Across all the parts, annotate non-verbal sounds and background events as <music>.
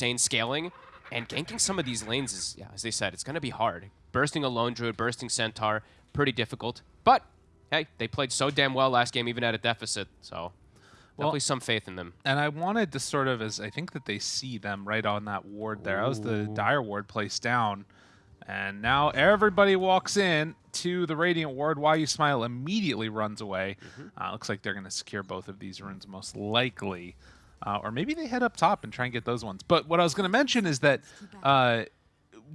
insane scaling, and ganking some of these lanes is, yeah, as they said, it's going to be hard. Bursting a Lone Druid, bursting Centaur, pretty difficult. But, hey, they played so damn well last game, even at a deficit, so definitely Well, some faith in them. And I wanted to sort of, as I think that they see them right on that ward there. That was the dire ward placed down. And now everybody walks in to the Radiant ward. Why You Smile immediately runs away. Uh, looks like they're going to secure both of these runes most likely. Uh, or maybe they head up top and try and get those ones. But what I was going to mention is that uh,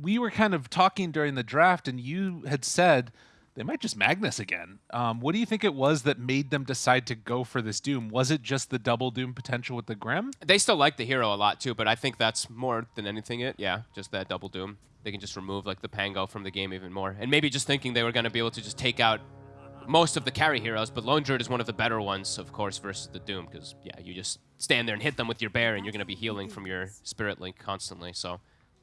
we were kind of talking during the draft, and you had said they might just Magnus again. Um, what do you think it was that made them decide to go for this Doom? Was it just the double Doom potential with the Grim? They still like the hero a lot too, but I think that's more than anything it. Yeah, just that double doom. They can just remove like the Pango from the game even more, and maybe just thinking they were going to be able to just take out most of the carry heroes. But Lone Druid is one of the better ones, of course, versus the Doom, because yeah, you just stand there and hit them with your bear, and you're going to be healing from your Spirit Link constantly. So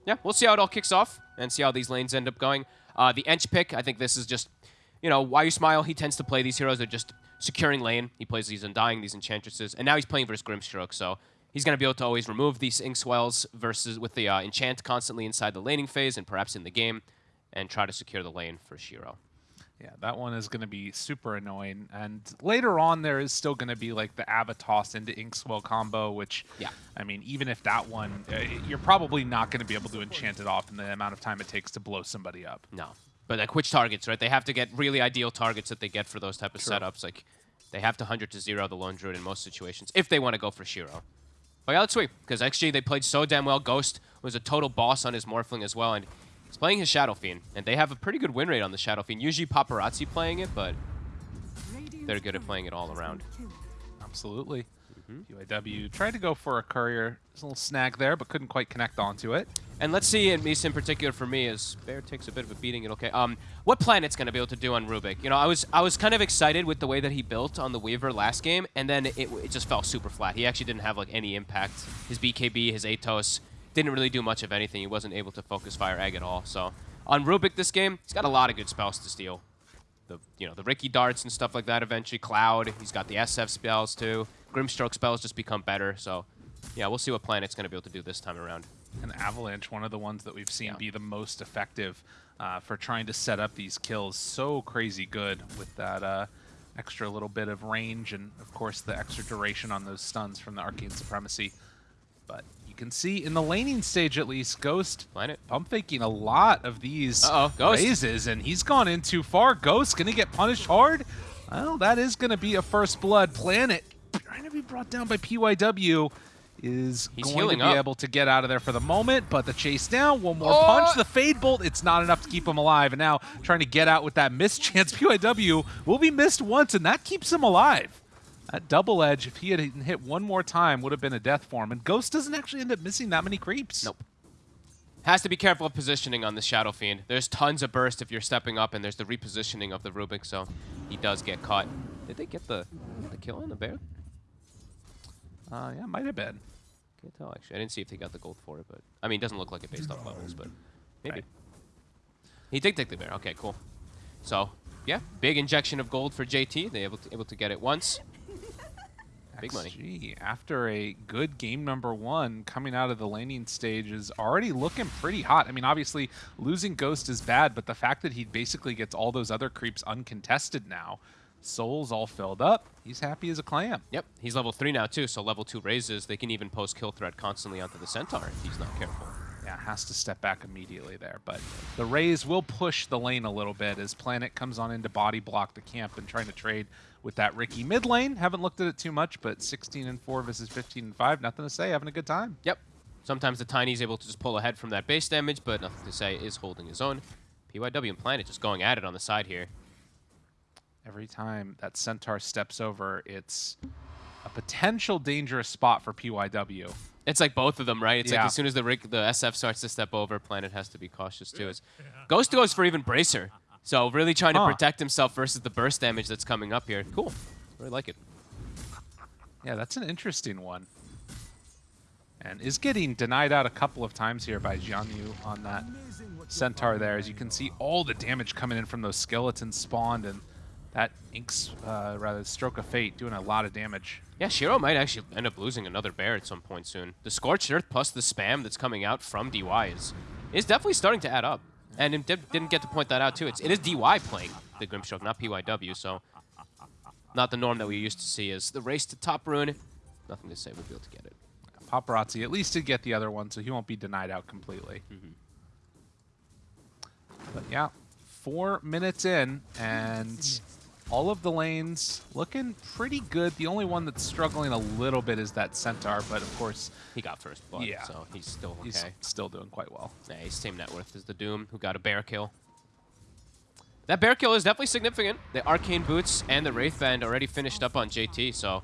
yeah, we'll see how it all kicks off and see how these lanes end up going. Uh, the Ench pick, I think this is just, you know, why you smile. He tends to play these heroes that are just securing lane. He plays these Undying, these Enchantresses, and now he's playing versus Grimstroke, so he's going to be able to always remove these Inkswells versus with the uh, Enchant constantly inside the laning phase and perhaps in the game, and try to secure the lane for Shiro. Yeah, that one is going to be super annoying. And later on, there is still going to be like the Avatos into Inkswell combo, which, Yeah. I mean, even if that one, uh, you're probably not going to be able to enchant it off in the amount of time it takes to blow somebody up. No. But like which targets, right? They have to get really ideal targets that they get for those type of True. setups. Like they have to 100 to 0 the Lone Druid in most situations if they want to go for Shiro. But yeah, let's sweep. Because XG, they played so damn well. Ghost was a total boss on his Morphling as well. And he's playing his Shadow Fiend. And they have a pretty good win rate on the Shadow Fiend. Usually Paparazzi playing it, but they're good at playing it all around. Absolutely. Mm-hmm. UAW tried to go for a courier. There's a little snag there, but couldn't quite connect onto it. And let's see, at least in particular for me, as Bear takes a bit of a beating, it okay. Um, what Planet's gonna be able to do on Rubik? You know, I was I was kind of excited with the way that he built on the Weaver last game, and then it, it just fell super flat. He actually didn't have like any impact. His BKB, his Atos, didn't really do much of anything. He wasn't able to focus Fire Egg at all. So on Rubik this game, he's got a lot of good spells to steal. The you know the Riki darts and stuff like that. Eventually, Cloud. He's got the SF spells too. Grimstroke spells just become better. So yeah, we'll see what Planet's gonna be able to do this time around. And Avalanche, one of the ones that we've seen Yeah. be the most effective uh, for trying to set up these kills. So crazy good with that uh, extra little bit of range and, of course, the extra duration on those stuns from the Arcane Supremacy. But you can see in the laning stage, at least, Ghost Planet. pump faking a lot of these Uh-oh, Ghost. raises, and he's gone in too far. Ghost going to get punished hard. Well, that is going to be a first blood. Planet trying to be brought down by PYW is He's going to be up. able to get out of there for the moment, but the chase down, one more Oh! punch, the fade bolt, it's not enough to keep him alive. And now trying to get out with that missed <laughs> chance, PYW will be missed once, and that keeps him alive. That double edge, if he had hit one more time, would have been a death for him. And Ghost doesn't actually end up missing that many creeps. Nope. Has to be careful of positioning on the Shadow Fiend. There's tons of burst if you're stepping up, and there's the repositioning of the Rubik, so he does get caught. Did they get the, the kill on the bear? Uh, yeah, might have been. Can't tell, actually. I didn't see if they got the gold for it, but... I mean, it doesn't look like it based off levels, but maybe. Right. He did take the bear. Okay, cool. So, yeah, big injection of gold for JT. They able to, able to get it once. Big money. XG, after a good game number one, coming out of the laning stage is already looking pretty hot. I mean, obviously, losing Ghost is bad, but the fact that he basically gets all those other creeps uncontested now, Soul's all filled up, he's happy as a clam. Yep, he's level 3 now, too, so level 2 raises. They can even post kill threat constantly onto the Centaur if he's not careful. Yeah, has to step back immediately there. But the Rays will push the lane a little bit as Planet comes on into body block the camp and trying to trade with that Riki mid lane. Haven't looked at it too much, but 16 and 4 versus 15 and 5, nothing to say, having a good time. Yep. Sometimes the Tiny's able to just pull ahead from that base damage, but nothing to say is holding his own. PYW and Planet just going at it on the side here. Every time that Centaur steps over, it's a potential dangerous spot for PYW. It's like both of them, right? It's Yeah. like as soon as the Rick, the SF starts to step over, Planet has to be cautious too. As Ghost goes for even Bracer. So really trying to protect himself versus the burst damage that's coming up here. Cool. Really like it. Yeah, that's an interesting one. And is getting denied out a couple of times here by Jianyu on that Centaur there. As you can see, all the damage coming in from those skeletons spawned, and that Ink's, uh, rather, Stroke of Fate doing a lot of damage. Yeah, Shiro might actually end up losing another bear at some point soon. The Scorched Earth plus the spam that's coming out from DY is, is definitely starting to add up. And it did, didn't get to point that out, too. It's, it is DY playing the Grimstroke, not PYW, so not the norm that we used to see is the race to top rune. Nothing to say we'll be able to get it. Paparazzi at least did get the other one, so he won't be denied out completely. Mm-hmm. But yeah, four minutes in, and all of the lanes looking pretty good. The only one that's struggling a little bit is that Centaur, but of course, He got first blood, Yeah. so he's still okay. he's still doing quite well. Yeah, he's same net worth as the Doom, who got a bear kill. That bear kill is definitely significant. The Arcane Boots and the Wraith Band already finished up on JT, so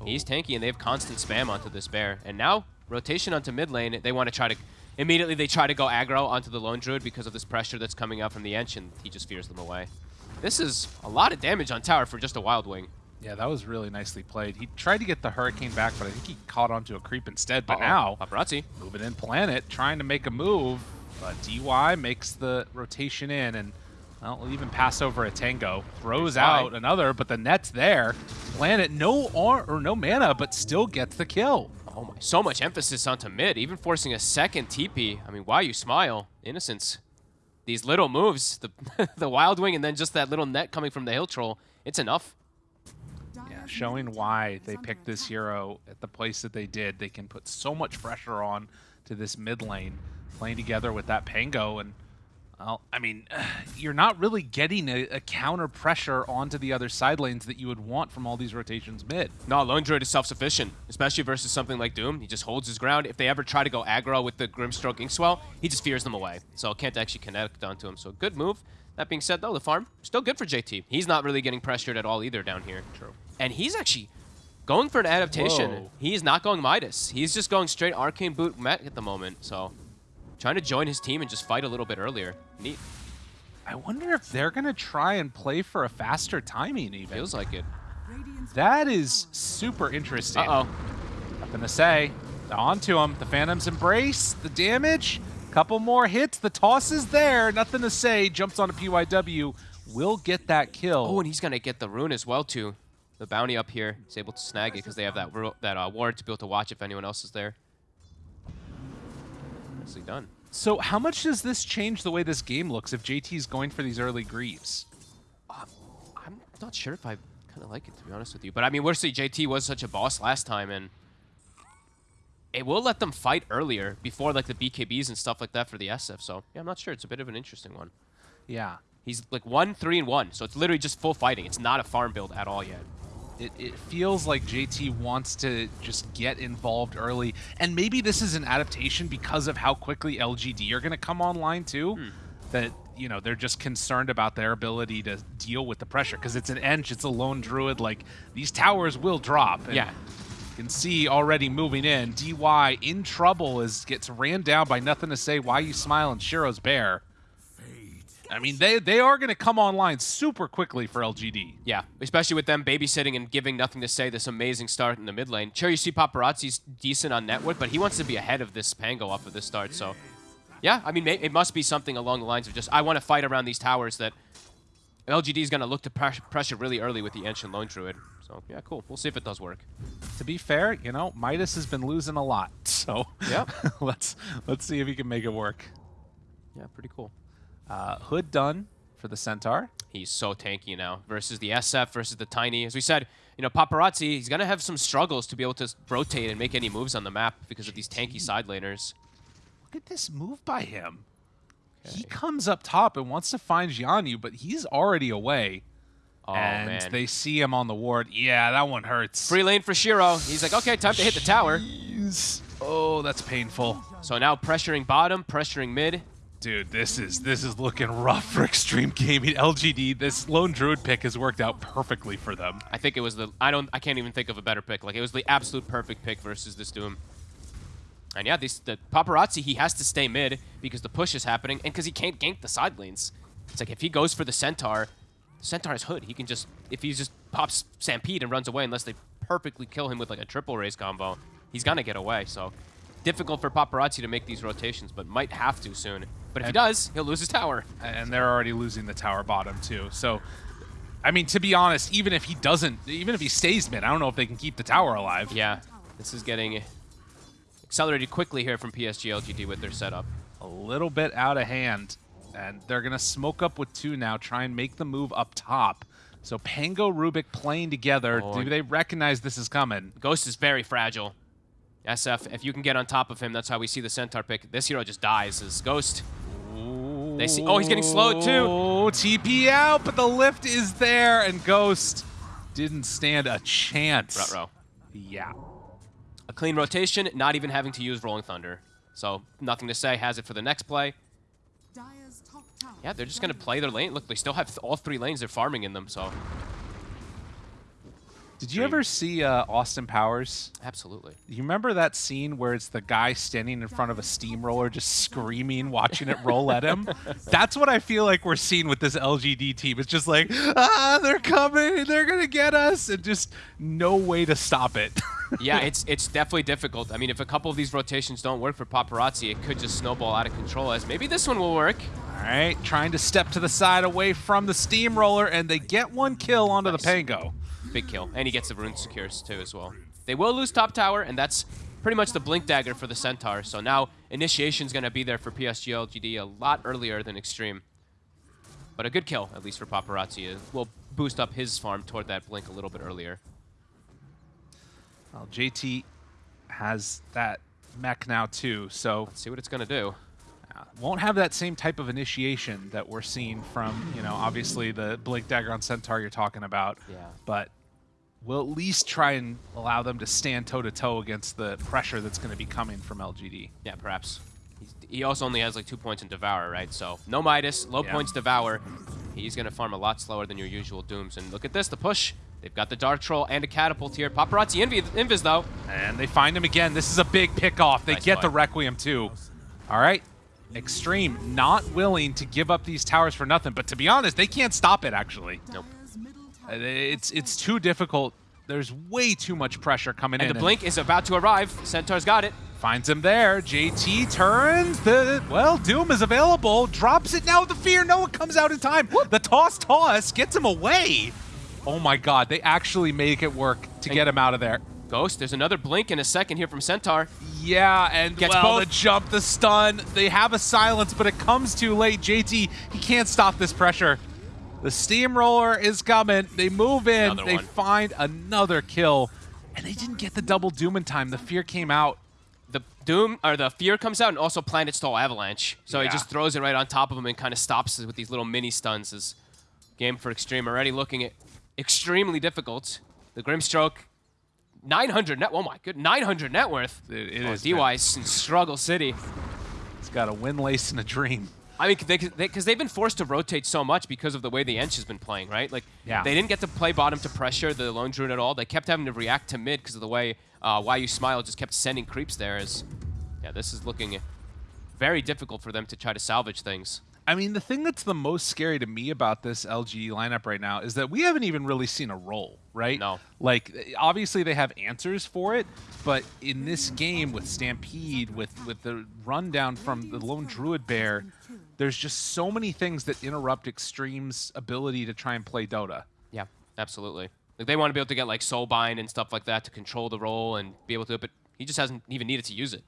oh. he's tanky, and they have constant spam onto this bear. And now, rotation onto mid lane, they want to try to... Immediately, they try to go aggro onto the Lone Druid because of this pressure that's coming out from the Ench, and he just fears them away. This is a lot of damage on tower for just a Wild Wing. Yeah, that was really nicely played. He tried to get the Hurricane back, but I think he caught onto a creep instead. But Uh-oh. now, Paparazzi. moving in Planet, trying to make a move, but DY makes the rotation in, and well, even pass over a Tango. Throws out another, but the net's there. Planet, no ar or no mana, but still gets the kill. Oh my, so much emphasis onto mid, even forcing a second TP. I mean, why you smile? Innocence. These little moves, the <laughs> the Wild Wing and then just that little net coming from the Hill Troll, it's enough. Yeah, showing why they picked this hero at the place that they did. They can put so much pressure on to this mid lane, playing together with that Pango. And, well, I mean, <sighs> you're not really getting a, a counter pressure onto the other side lanes that you would want from all these rotations mid. No, Lone Druid is self-sufficient, especially versus something like Doom. He just holds his ground. If they ever try to go aggro with the Grimstroke Inkswell, he just fears them away. So can't actually connect onto him. So good move. That being said, though, the farm, still good for JT. He's not really getting pressured at all either down here. True. And he's actually going for an adaptation. Whoa. He's not going Midas. He's just going straight Arcane Boot Met at the moment. So trying to join his team and just fight a little bit earlier. Neat. I wonder if they're going to try and play for a faster timing even. Feels like it. That is super interesting. Uh-oh. Nothing to say. On to him. The Phantom's Embrace. The damage. Couple more hits. The toss is there. Nothing to say. Jumps on a PYW. Will get that kill. Oh, and he's going to get the rune as well, too. The bounty up here. He's able to snag it because they have that that uh, ward to be able to watch if anyone else is there. Nicely done. So how much does this change the way this game looks if JT's going for these early Greaves? Um, I'm not sure if I kind of like it, to be honest with you. But, I mean, we're seeing JT was such a boss last time, and it will let them fight earlier before, like, the BKBs and stuff like that for the SF. So, yeah, I'm not sure. It's a bit of an interesting one. Yeah. He's, like, 1, 3, and 1. So it's literally just full fighting. It's not a farm build at all yet. It, it feels like JT wants to just get involved early. And maybe this is an adaptation because of how quickly LGD are going to come online too. Hmm. That, you know, they're just concerned about their ability to deal with the pressure. Because it's an Ench, it's a lone druid. Like, these towers will drop. And Yeah. You can see already moving in. DY in trouble as gets ran down by nothing to say. Why you smile and Shiro's bear. I mean, they they are going to come online super quickly for LGD. Yeah, especially with them babysitting and giving nothing to say this amazing start in the mid lane. Sure, you see Paparazzi's decent on network, but he wants to be ahead of this Pango off of this start, so... Yeah, I mean, it must be something along the lines of just, I want to fight around these towers that LGD is going to look to pressure really early with the Ancient Lone Druid. So, yeah, cool. We'll see if it does work. To be fair, you know, Midas has been losing a lot. <laughs> So Yep. <laughs> let's let's see if he can make it work. Yeah, pretty cool. Uh, Hood done for the Centaur. He's so tanky now versus the SF versus the Tiny. As we said, you know, Paparazzi, he's going to have some struggles to be able to rotate and make any moves on the map because of these tanky side laners. Look at this move by him. He comes up top and wants to find Jianyu, but he's already away. Oh, and man. they see him on the ward. Yeah, that one hurts. Free lane for Shiro. He's like, okay, time to hit the tower. Jeez. Oh, that's painful. So now pressuring bottom, pressuring mid. Dude, this is this is looking rough for <laughs> Extreme Gaming. LGD, this lone druid pick has worked out perfectly for them. I think it was the I don't I can't even think of a better pick. Like it was the absolute perfect pick versus this Doom. And yeah, this the paparazzi he has to stay mid because the push is happening and because he can't gank the side lanes. It's like if he goes for the centaur, centaur's hood. He can just if he just pops stampede and runs away unless they perfectly kill him with like a triple raise combo, he's gonna get away. So difficult for paparazzi to make these rotations, but might have to soon. But if he does, he'll lose his tower. and they're already losing the tower bottom too. So I mean, to be honest, even if he doesn't, even if he stays mid, I don't know if they can keep the tower alive. Yeah, this is getting accelerated quickly here from PSG LGD with their setup. A little bit out of hand, and they're going to smoke up with two now, try and make the move up top. So Pango, Rubik playing together. Oh, Do they recognize this is coming? Ghost is very fragile. SF, if you can get on top of him, that's how we see the Centaur pick. This hero just dies as Ghost. They see. Oh, he's getting slowed too. Oh, TP out, but the lift is there, and Ghost didn't stand a chance. Rutro. Yeah. A clean rotation, not even having to use Rolling Thunder. So nothing to say. Has it for the next play. Yeah, they're just gonna play their lane. Look, they still have th all three lanes. They're farming in them. So Did you ever see uh, Austin Powers? absolutely. You remember that scene where it's the guy standing in front of a steamroller just screaming, watching it roll at him? <laughs> That's what I feel like we're seeing with this LGD team. It's just like, ah, they're coming, they're going to get us, and just no way to stop it. <laughs> yeah, it's it's definitely difficult. I mean, if a couple of these rotations don't work for Paparazzi, it could just snowball out of control. As maybe this one will work. All right, trying to step to the side away from the steamroller, and they get one kill onto Nice. the Pango. Big kill, and he gets the rune secures too as well. They will lose top tower, and that's pretty much the blink dagger for the Centaur. So now initiation's gonna be there for PSG LGD a lot earlier than Extreme. But a good kill, at least for Paparazzi. It will boost up his farm toward that blink a little bit earlier. Well, JT has that mech now too, so Let's see what it's gonna do. uh, won't have that same type of initiation that we're seeing from, you know, obviously the Blink Dagger on Centaur you're talking about. Yeah. But we'll at least try and allow them to stand toe to toe against the pressure that's going to be coming from LGD. Yeah, perhaps. He's, he also only has like two points in Devour, right? So no Midas, low Yeah. points Devour. He's going to farm a lot slower than your usual Dooms. And look at this, the push. They've got the Dark Troll and a Catapult here. Paparazzi Invi, Invis, though. And they find him again. This is a big pickoff. They Nice get the. Requiem too. All right. Extreme not willing to give up these towers for nothing, but to be honest, they can't stop it actually. Nope. Uh, It's it's too difficult. There's way too much pressure coming in. And in. the Blink is about to arrive. Centaur's got it. Finds him there. JT turns. The well, Doom is available. Drops it now with the fear. No one comes out in time. The toss toss gets him away. Oh my god, they actually make it work to get him out of there. Ghost, there's another Blink in a second here from Centaur. Yeah, and Gets well, both. the jump, the stun, they have a silence, but it comes too late. JT, he can't stop this pressure. The steamroller is coming. They move in. Another they one. find another kill, and they didn't get the double doom in time. The fear came out. The Doom, or the Fear comes out and also Planet Stall Avalanche. So he just throws it right on top of him and kind of stops it with these little mini stuns. His game for Extreme already looking at extremely difficult. The Grimstroke, 900 net, oh my good, 900 net worth. It- it oh, is, DY's in Struggle City. He's got a wind lace and a dream. I mean, because they, because they've been forced to rotate so much because of the way the Ench has been playing, right? Like, Yeah. they didn't get to play bottom to pressure the Lone Druid at all. They kept having to react to mid because of the way uh, Why You Smile just kept sending creeps there. Is yeah, this is looking very difficult for them to try to salvage things. I mean, the thing that's the most scary to me about this LG lineup right now is that we haven't even really seen a role, right? No. Like, obviously they have answers for it, but in this game with Stampede, with with the rundown from the Lone Druid Bear, there's just so many things that interrupt Extreme's ability to try and play Dota. Yeah, absolutely. Like, they want to be able to get like Soulbind and stuff like that to control the role and be able to, but he just hasn't even needed to use it.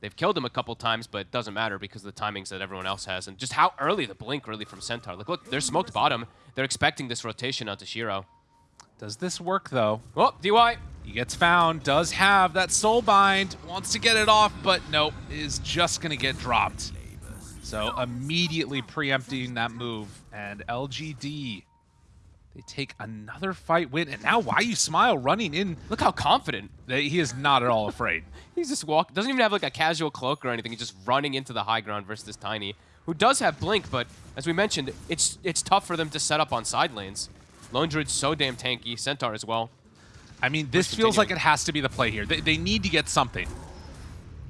They've killed him a couple times, but it doesn't matter because of the timings that everyone else has. And just how early the blink really from Centaur. Like, look, they're smoked bottom. They're expecting this rotation onto Shiro. Does this work though? Oh, DY. He gets found, does have that soul bind, wants to get it off, but nope, is just gonna get dropped. So immediately preempting that move, and LGD, they take another fight win, and now Why You Smile running in, Look how confident. he is not at all afraid. <laughs> He's just walk. Doesn't even have like a casual cloak or anything. He's just running into the high ground versus this Tiny, who does have blink, but as we mentioned, it's it's tough for them to set up on side lanes. Lone Druid's so damn tanky. Centaur as well. I mean, this feels like it has to be the play here. They, they need to get something.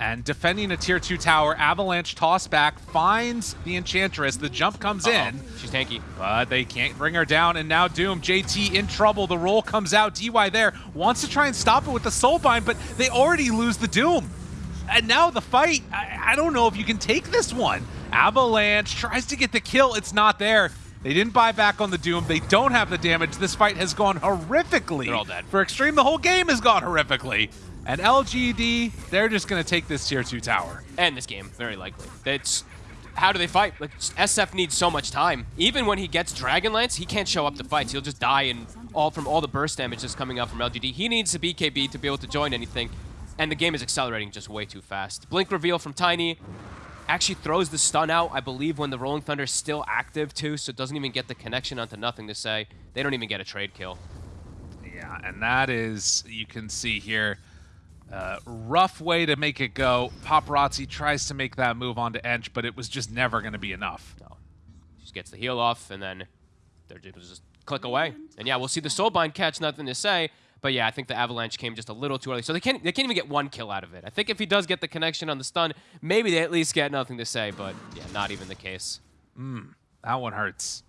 And defending a tier 2 tower, Avalanche toss back, finds the Enchantress, the jump comes Uh-oh. in. She's tanky. But they can't bring her down, and now Doom, JT in trouble. The roll comes out. DY there wants to try and stop it with the Soulbind, but they already lose the Doom. And now the fight, I, I don't know if you can take this one. Avalanche tries to get the kill. It's not there. They didn't buy back on the Doom. They don't have the damage. This fight has gone horrifically. They're all dead. For Extreme, the whole game has gone horrifically. And LGD, they're just going to take this tier 2 tower. And this game, very likely. It's how do they fight? Like SF needs so much time. Even when he gets Dragonlance, he can't show up to fights. He'll just die and all from all the burst damage that's coming out from LGD. He needs a BKB to be able to join anything. And the game is accelerating just way too fast. Blink reveal from Tiny actually throws the stun out, I believe, when the Rolling Thunder is still active too, so it doesn't even get the connection onto nothing to say. They don't even get a trade kill. Yeah, and that is, you can see here, uh, rough way to make it go. Paparazzi tries to make that move onto Ench, but it was just never going to be enough. No. Just gets the heal off, and then they're just click away. And yeah, we'll see the Soulbind catch, nothing to say. But yeah, I think the Avalanche came just a little too early. So they can't they can't even get one kill out of it. I think if he does get the connection on the stun, maybe they at least get nothing to say. But yeah, not even the case. Mm, that one hurts.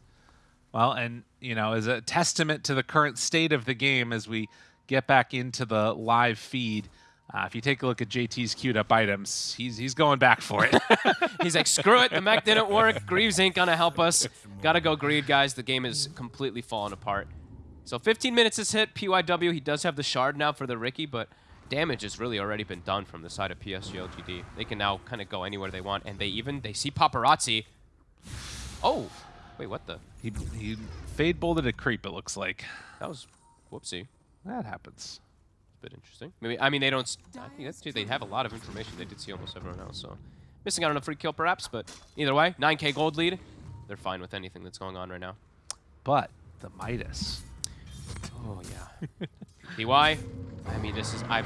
Well, and, you know, as a testament to the current state of the game as we get back into the live feed, uh, if you take a look at JT's queued up items, he's he's going back for it. <laughs> he's like, screw it, the mech didn't work. Greaves ain't gonna help us. Gotta go Greed, guys. The game is completely falling apart. So 15 minutes is hit. PYW, he does have the shard now for the Riki, but damage has really already been done from the side of PSG LGD. They can now kind of go anywhere they want, and they even, they see Paparazzi. Oh, wait, what the? He, he fade bolted a creep, it looks like. That was, whoopsie. That happens. Bit interesting. Maybe, I mean, they don't, I think that's. They have a lot of information. They did see almost everyone else, so. Missing out on a free kill, perhaps, but either way, 9k gold lead. They're fine with anything that's going on right now. But the Midas Oh yeah. DY. I mean, this is I.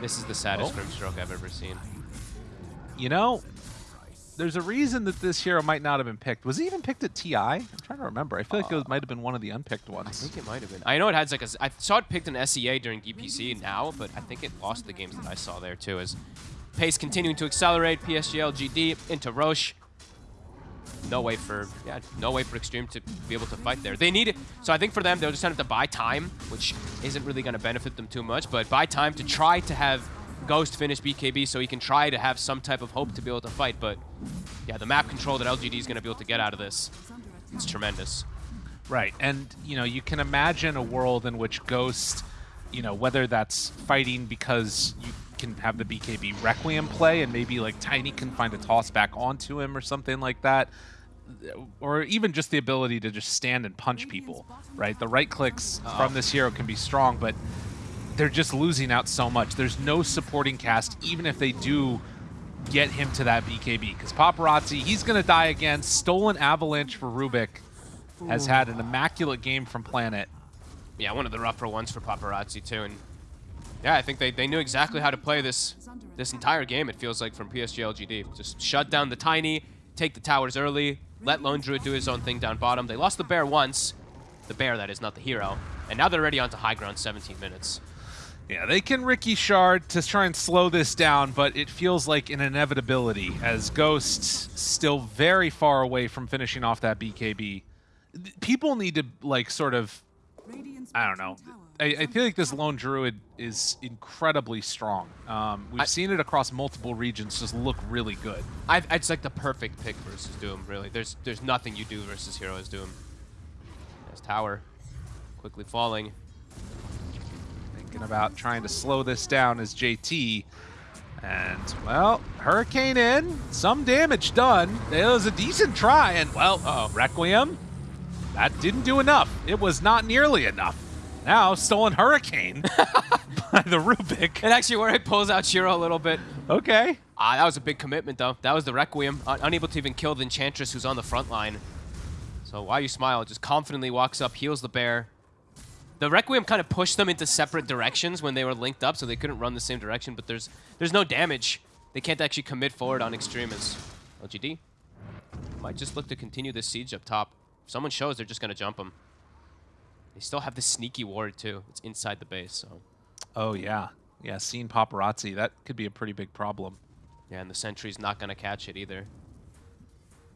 This is the saddest oh. Grimstroke I've ever seen. You know, there's a reason that this hero might not have been picked. Was he even picked at TI? I'm trying to remember. I feel uh, like it might have been one of the unpicked ones. I think it might have been. I know it had like a. I saw it picked in SEA during DPC now, but I think it lost the games that I saw there too. As pace continuing to accelerate, PSG LGD into Rosh no way for yeah, no way for Extreme to be able to fight there. They need it. So I think for them, they'll just have to buy time, which isn't really going to benefit them too much, but buy time to try to have Ghost finish BKB so he can try to have some type of hope to be able to fight. But yeah, the map control that LGD is going to be able to get out of this, it's tremendous. Right, and you know, you can imagine a world in which Ghost, you know, whether that's fighting because you can have the BKB Requiem play and maybe like Tiny can find a toss back onto him or something like that or even just the ability to just stand and punch people, right? The right clicks oh. from uh. this hero can be strong, but they're just losing out so much. There's no supporting cast, even if they do get him to that BKB. Because Paparazzi, he's going to die again. Stolen Avalanche for Rubik has had an immaculate game from Planet. Yeah, one of the rougher ones for Paparazzi, too. And yeah, I think they, they knew exactly how to play this this entire game, it feels like, from PSG LGD. Just shut down the Tiny, take the towers early, let Lone Druid do his own thing down bottom. They lost the bear once. The bear, that is, not the hero. And now they're already onto high ground 17 minutes. Yeah, they can Riki Shard to try and slow this down, but it feels like an inevitability as Ghosts still very far away from finishing off that BKB. People need to, like, sort of, I don't know, I, I, feel like this lone druid is incredibly strong. Um, we've I, seen it across multiple regions just look really good. I, it's like the perfect pick versus Doom, really. There's there's nothing you do versus Hero as Doom. There's Tower, quickly falling. Thinking about trying to slow this down is JT. And, well, Hurricane in, some damage done. It was a decent try, and, well, uh -oh, Requiem, that didn't do enough. It was not nearly enough. Now, stolen Hurricane <laughs> <laughs> by the Rubik. And actually where it pulls out Shiro a little bit. Okay. Ah, that was a big commitment, though. That was the Requiem. Un unable to even kill the Enchantress who's on the front line. So why you smile, just confidently walks up, heals the bear. The Requiem kind of pushed them into separate directions when they were linked up, so they couldn't run the same direction, but there's there's no damage. They can't actually commit forward on Extreme as LGD. Might just look to continue this siege up top. If someone shows, they're just going to jump them. They still have the sneaky ward, too. It's inside the base, so... Oh, yeah. Yeah, seeing paparazzi, that could be a pretty big problem. Yeah, and the sentry's not going to catch it either.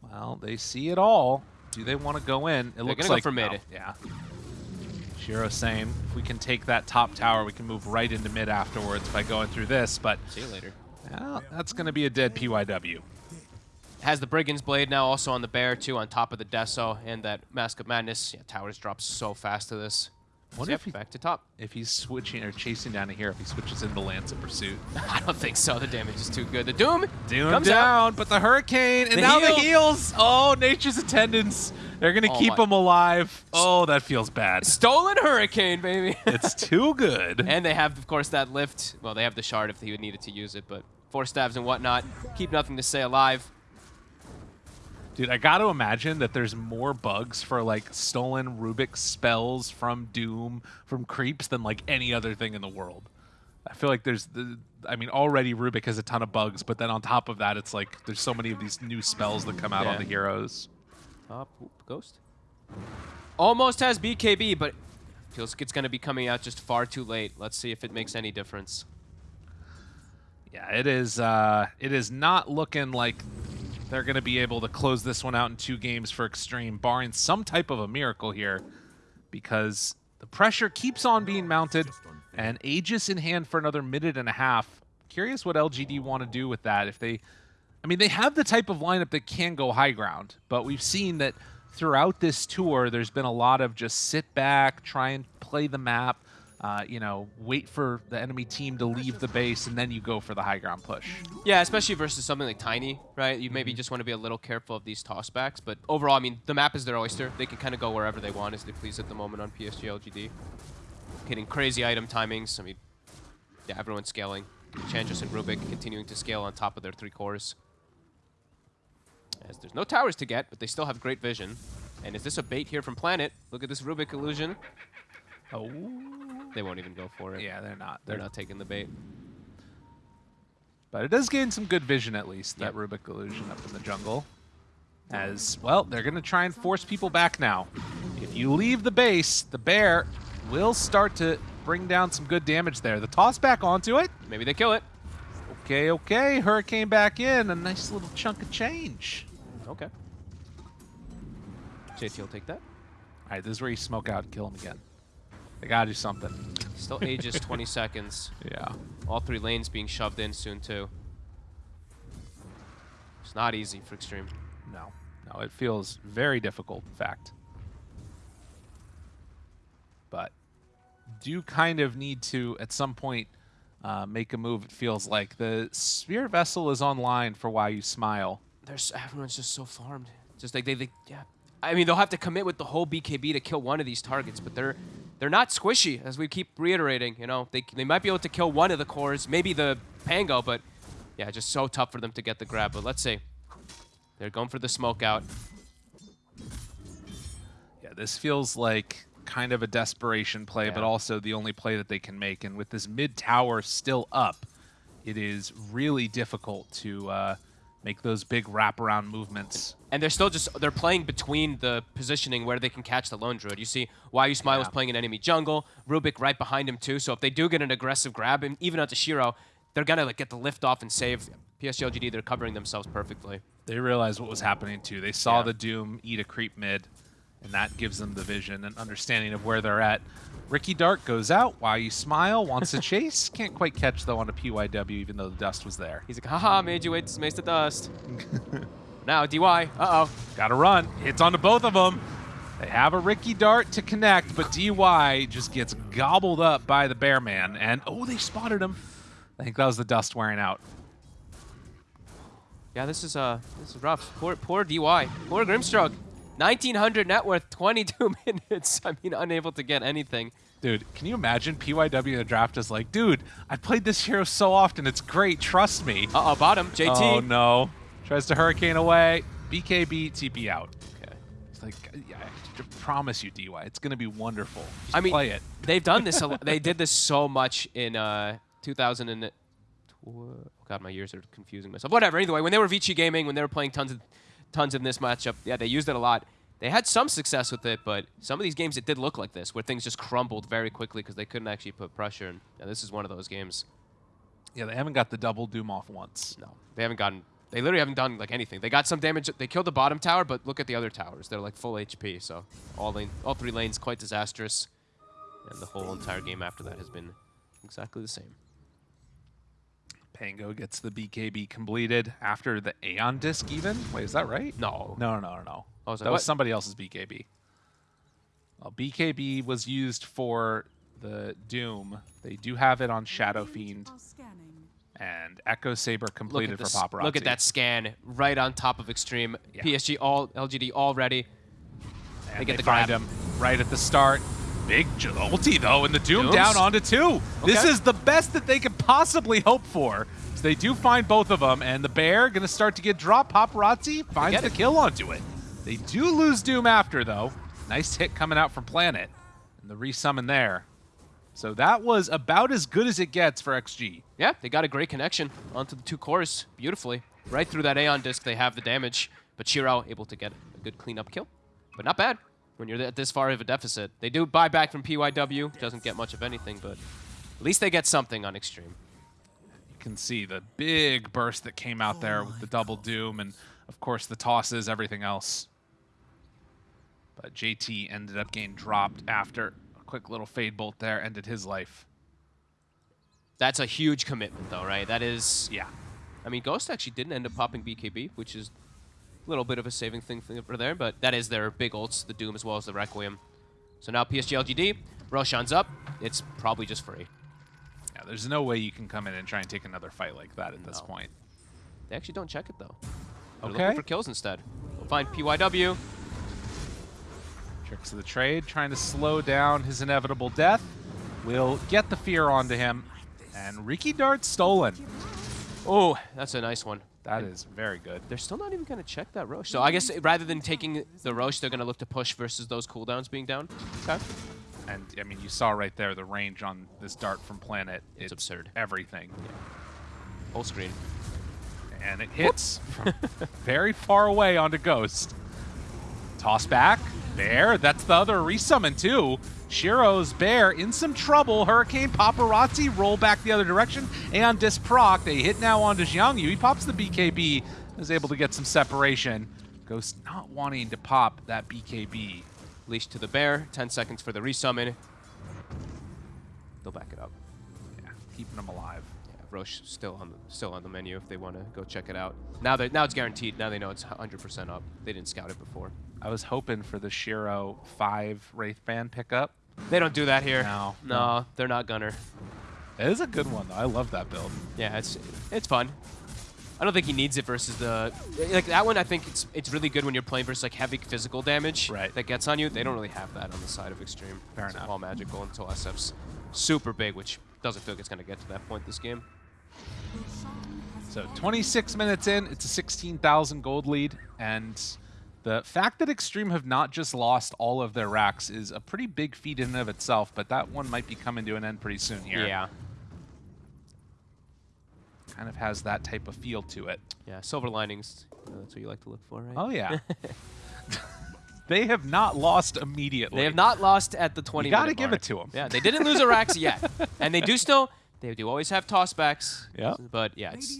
Well, they see it all. Do they want to go in? It They're looks go like for mid. No, yeah. Shiro saying if we can take that top tower, we can move right into mid afterwards by going through this. But see you later. Well, that's going to be a dead PYW. Has the Brigand's Blade now also on the Bear, too, on top of the Deso and that Mask of Madness. Yeah, towers drop so fast to this. Wonder So, if yep, he- back to top. If he's switching or chasing down a hero, if he switches into Lance of Pursuit. <laughs> I don't think so. The damage is too good. The Doom Doom comes out. down, but the Hurricane, and The now the heal. heals. Oh, Nature's Attendants. They're going to Oh keep my- him alive. Oh, that feels bad. Stolen Hurricane, baby. <laughs> it's too good. and they have, of course, that lift. Well, they have the shard if he would needed to use it, but four stabs and whatnot. Keep nothing to say alive. Dude, I got to imagine that there's more bugs for like stolen Rubik spells from Doom, from creeps than like any other thing in the world. I feel like there's the I mean already Rubik has a ton of bugs, but then on top of that it's like there's so many of these new spells that come out on the heroes. Up, oop, ghost. Almost has BKB, but feels like it's going to be coming out just far too late. Let's see if it makes any difference. Yeah, it is uh it is not looking like they're going to be able to close this one out in two games for Extreme barring some type of a miracle here because the pressure keeps on being mounted and Aegis in hand for another minute and a half. Curious what LGD want to do with that if they I mean they have the type of lineup that can go high ground, but we've seen that throughout this tour there's been a lot of just sit back, try and play the map, uh, you know, wait for the enemy team to leave the base and then you go for the high ground push. Yeah, especially versus something like Tiny, right? You maybe just want to be a little careful of these tossbacks, but overall, I mean, the map is their oyster. They can kind of go wherever they want as they please at the moment on PSG LGD. Hitting crazy item timings. I mean, yeah, everyone's scaling. Enchantress and Rubik continuing to scale on top of their three cores. As there's no towers to get, but they still have great vision. And is this a bait here from Planet? Look at this Rubik illusion. Oh, They won't even go for it. yeah, they're not. They're They're, not taking the bait. But it does gain some good vision at least. That Rubik illusion up in the jungle. As well, they're going to try and force people back now. If you leave the base, the bear will start to bring down some good damage there. The toss back onto it. Maybe they kill it. Okay, okay. Hurricane back in. A nice little chunk of change. Okay. JT will take that. All right, this is where you smoke out and kill him again. They got to do something. Still ages <laughs> 20 seconds. Yeah. All three lanes being shoved in soon, too. It's not easy for Extreme. No, no, it feels very difficult, in fact. But do kind of need to, at some point, uh, make a move. It feels like the Spirit Vessel is online for Why You Smile. There's everyone's just so farmed. Just like they, they, yeah. I mean, they'll have to commit with the whole BKB to kill one of these targets, but they're they're not squishy, as we keep reiterating. You know, they they might be able to kill one of the cores, maybe the Pango, but yeah, just so tough for them to get the grab. But let's see. They're going for the smoke out. Yeah, this feels like kind of a desperation play, but also the only play that they can make. And with this mid tower still up, it is really difficult to uh, make those big wraparound movements. And they're still just they're playing between the positioning where they can catch the lone druid. You see, Why You Smile was playing an enemy jungle, Rubik right behind him too. So if they do get an aggressive grab, and even onto Shiro, they're gonna like get the lift off and save. PSG LGD, they're covering themselves perfectly. They realized what was happening too. They saw Yeah. the Doom eat a creep mid, and that gives them the vision and understanding of where they're at. Riki Dart goes out. Why you smile? Wants to <laughs> chase. Can't quite catch though on a PYW, even though the dust was there. He's like, haha, made you wait to mace the dust. <laughs> now DY, uh-oh. Got to run. Hits onto both of them. They have a Riki Dart to connect, but DY just gets gobbled up by the Bear Man. And oh, they spotted him. I think that was the dust wearing out. Yeah, this is uh, this is rough. Poor, poor DY, poor Grimstroke. 1900 net worth, 22 <laughs> minutes. I mean, unable to get anything. Dude, can you imagine PYW in the draft is like, dude, I played this hero so often, it's great, trust me. Uh-oh, bottom, JT. Oh no. Tries to hurricane away. BKB, TP out. Okay. It's like, yeah, I promise you, DY, it's going to be wonderful. Just I mean, play it. they've done this. <laughs> They did this so much in uh, 2000 and oh God, my years are confusing myself. Whatever. Anyway, when they were Vici Gaming, when they were playing tons of tons in this matchup, yeah, they used it a lot. They had some success with it, but some of these games it did look like this, where things just crumbled very quickly because they couldn't actually put pressure. And yeah, this is one of those games. Yeah, they haven't got the double Doom off once. No, they haven't gotten. They literally haven't done like anything. They got some damage. They killed the bottom tower, but look at the other towers. They're like full HP. So all lane, all three lanes quite disastrous, and the whole entire game after that has been exactly the same. Pango gets the BKB completed after the Aeon disc even? Wait, is that right? No. No, no, no, no. Oh, is that that was somebody else's BKB. Well, BKB was used for the Doom. They do have it on Shadow Fiend and Echo Sabre completed for this, Paparazzi. look at that scan right on top of Extreme. Yeah. PSG all LGD all ready. And They get they the find grab. him right at the start. Big ulti though, and the Doom Dooms? down onto two. This is the best that they could possibly hope for. So they do find both of them, and the bear gonna start to get dropped. Paparazzi finds the it. kill onto it. They do lose Doom after though. Nice hit coming out from Planet, and the resummon there. So that was about as good as it gets for XG. Yeah, they got a great connection onto the two cores beautifully. Right through that Aeon disc, they have the damage, but Shiro able to get a good cleanup kill. But not bad when you're at this far of a deficit. They do buy back from PYW, doesn't get much of anything, but at least they get something on Extreme. You can see the big burst that came out oh there with the double doom and of course the tosses, everything else. But JT ended up getting dropped after a quick little fade bolt there, ended his life. That's a huge commitment though, right? That is, Yeah. I mean, Ghost actually didn't end up popping BKB, which is a little bit of a saving thing for there, but that is their big ults, the Doom as well as the Requiem. So now PSG LGD, Roshan's up. It's probably just free. Yeah, there's no way you can come in and try and take another fight like that at this point. They actually don't check it though. They're Okay. looking for kills instead. We'll find PYW. Tricks of the trade, trying to slow down his inevitable death. We'll get the fear onto him. And Riki Dart stolen. Oh, that's a nice one. That is very good. They're still not even going to check that Rosh. So I guess rather than taking the Rosh, they're going to look to push versus those cooldowns being down. Okay. And I mean, you saw right there the range on this dart from Planet. It's absurd. Everything. Full screen. And it hits very far away onto Ghost. Toss back. There. That's the other resummon, too. Shiro's Bear in some trouble. Hurricane Paparazzi roll back the other direction. And disproc. They hit now onto Jiangyu. He pops the BKB. Is able to get some separation. Ghost not wanting to pop that BKB. Leash to the bear. 10 seconds for the resummon. They'll back it up. Yeah, keeping them alive. Yeah, Rosh still on the still on the menu if they want to go check it out. Now they now it's guaranteed. Now they know it's 100% up. They didn't scout it before. I was hoping for the Shiro 5 Wraith Band pickup. They don't do that here. No. No, they're not gunner. It is a good one, though. I love that build. Yeah, it's it's fun. I don't think he needs it versus the like that one. I think it's it's really good when you're playing versus like heavy physical damage Right. that gets on you. They don't really have that on the side of extreme. Fair it's enough. All magical until SF's super big, which doesn't feel like it's gonna get to that point this game. So 26 minutes in, it's a 16,000 gold lead, and the fact that Extreme have not just lost all of their racks is a pretty big feat in and of itself, but that one might be coming to an end pretty soon here. Yeah, Kind of has that type of feel to it. yeah. Silver linings. you know, that's what you like to look for, right? Oh, yeah. <laughs> they have not lost immediately. They have not lost at the 20. You gotta give it to them. Yeah, they didn't lose a Rax yet, <laughs> and they do still. They do always have tossbacks. Yeah. But yeah, it's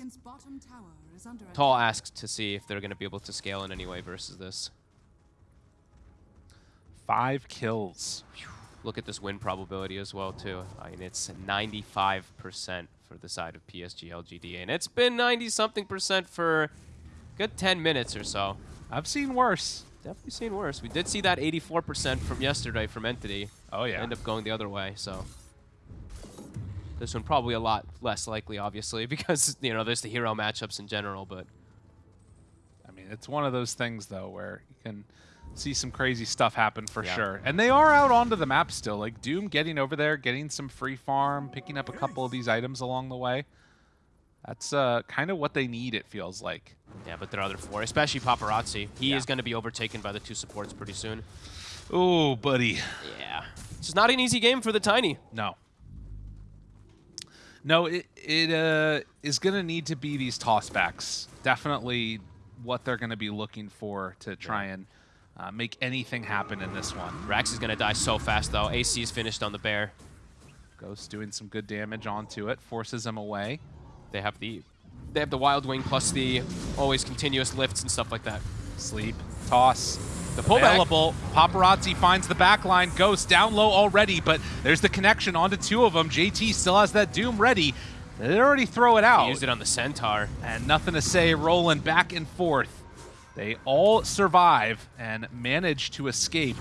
Radiant's bottom tower is under tall attack. ask to see if they're going to be able to scale in any way versus this. Five kills. Look at this win probability as well too. I mean, it's 95% for the side of PSG LGD, and it's been 90 something percent for a good 10 minutes or so. I've seen worse. Definitely seen worse. We did see that 84% from yesterday from Entity. Oh, yeah. End up going the other way, so. This one probably a lot less likely, obviously, <laughs> because, you know, there's the hero matchups in general, but I mean, it's one of those things, though, where you can see some crazy stuff happen for Yeah. sure. And they are out onto the map still. Like, Doom getting over there, getting some free farm, picking up a couple of these items along the way. That's uh, kind of what they need, it feels like. yeah, but there are other four, especially Paparazzi. He Yeah. is going to be overtaken by the two supports pretty soon. Oh, buddy. Yeah. This is not an easy game for the Tiny. No. No, it, it uh, is going to need to be these tossbacks. Definitely what they're going to be looking for to try and uh, make anything happen in this one. Rax is going to die so fast, though. AC is finished on the bear. Ghost doing some good damage onto it, forces him away. They have the they have the Wild Wing plus the always continuous lifts and stuff like that. Sleep, toss, The pullback. available. Paparazzi finds the back line. Ghost down low already, but there's the connection onto two of them. JT still has that Doom ready. They already throw it out. He used it on the Centaur. and nothing to say, rolling back and forth. They all survive and manage to escape,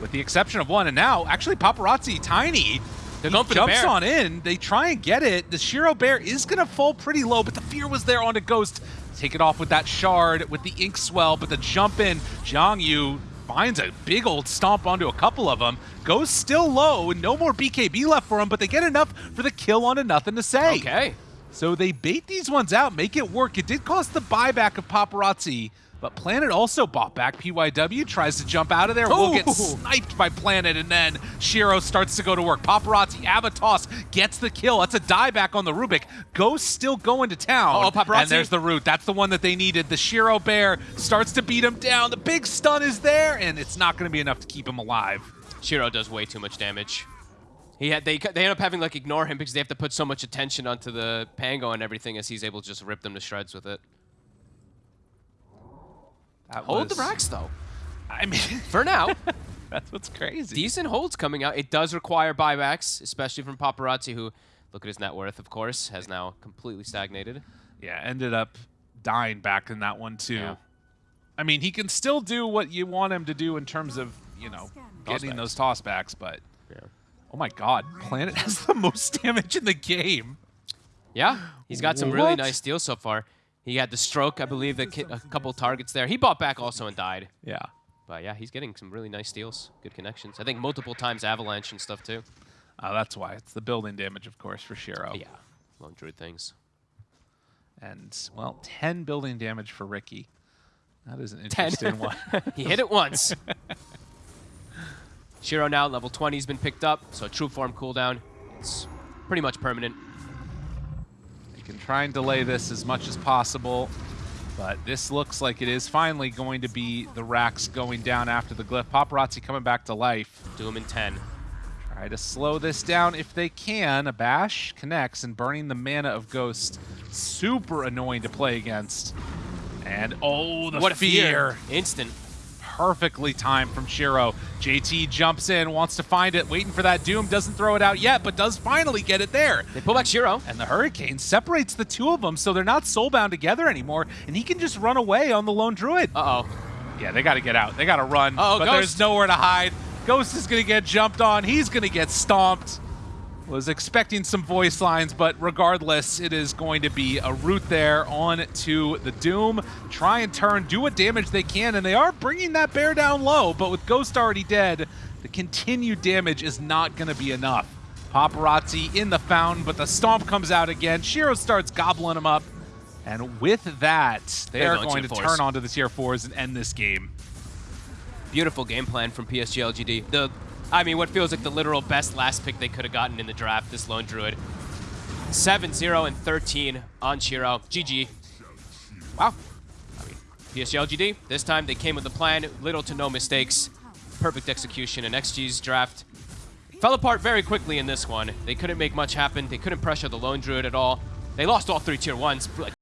with the exception of one. And now, actually, Paparazzi, Tiny, They're he going the jumps bear. on in. They try and get it. The Shiro Bear is going to fall pretty low, but the fear was there on the Ghost. Take it off with that shard, with the ink swell, but the jump in, Zhang Yu finds a big old stomp onto a couple of them. Goes still low, and no more BKB left for him, but they get enough for the kill on a nothing to say. Okay. So they bait these ones out, make it work. It did cost the buyback of Paparazzi, but Planet also bought back. PYW tries to jump out of there, will get sniped by Planet, and then Shiro starts to go to work. Paparazzi, Avatos gets the kill. That's a dieback on the Rubick. Ghost still going to town. Uh-oh, Paparazzi. And there's the root. That's the one that they needed. The Shiro Bear starts to beat him down. The big stun is there, and it's not going to be enough to keep him alive. Shiro does way too much damage. He had they they end up having like ignore him because they have to put so much attention onto the Pango and everything as he's able to just rip them to shreds with it. That Hold the was- racks though. <laughs> I mean, For now, <laughs> that's what's crazy. decent holds coming out. It does require buybacks, especially from Paparazzi, who look at his net worth, of course, has now completely stagnated. Yeah, ended up dying back in that one too. Yeah. I mean, he can still do what you want him to do in terms of, you know, getting those tossbacks, but Yeah. oh my god, Planet <laughs> has the most damage in the game. Yeah, he's got some really nice deals so far. He had the stroke, I believe, that ki- a couple targets there. He bought back also and died. Yeah. But yeah, he's getting some really nice deals, good connections. I think multiple times avalanche and stuff too. Uh, that's why. It's the building damage, of course, for Shiro. Yeah, lone druid things. And, well, 10 building damage for Riki. That is an 10. interesting one. <laughs> He hit it once. <laughs> Shiro now level 20 has been picked up, so true form cooldown. It's pretty much permanent. Can try and delay this as much as possible, but this looks like it is finally going to be the racks going down after the glyph. Paparazzi coming back to life. Doom in 10. Try to slow this down if they can. A bash connects and burning the mana of Ghost. Super annoying to play against. And oh, the what fear. fear! Instant. Perfectly timed from Shiro. JT jumps in, wants to find it, waiting for that Doom. Doesn't throw it out yet, but does finally get it there. They pull back Shiro. And the Hurricane separates the two of them, so they're not soulbound together anymore, and he can just run away on the Lone Druid. Uh-oh. Yeah, they got to get out. They got to run. Uh-oh, but Ghost. there's nowhere to hide. Ghost is going to get jumped on. He's going to get stomped. Was expecting some voice lines, but regardless, it is going to be a route there on to the Doom. Try and turn, do what damage they can, and they are bringing that bear down low, but with Ghost already dead, the continued damage is not going to be enough. Paparazzi in the fountain, but the stomp comes out again. Shiro starts gobbling him up. And with that, they They're are going to fours. turn onto the tier fours and end this game. Beautiful game plan from PSG LGD. The, I mean, what feels like the literal best last pick they could have gotten in the draft, this lone druid. 7-0 and 13 on Shiro. GG. Wow. I mean, PSG LGD, this time they came with a plan, little to no mistakes. Perfect execution, and XG's draft fell apart very quickly in this one. They couldn't make much happen. They couldn't pressure the lone druid at all. They lost all three tier ones,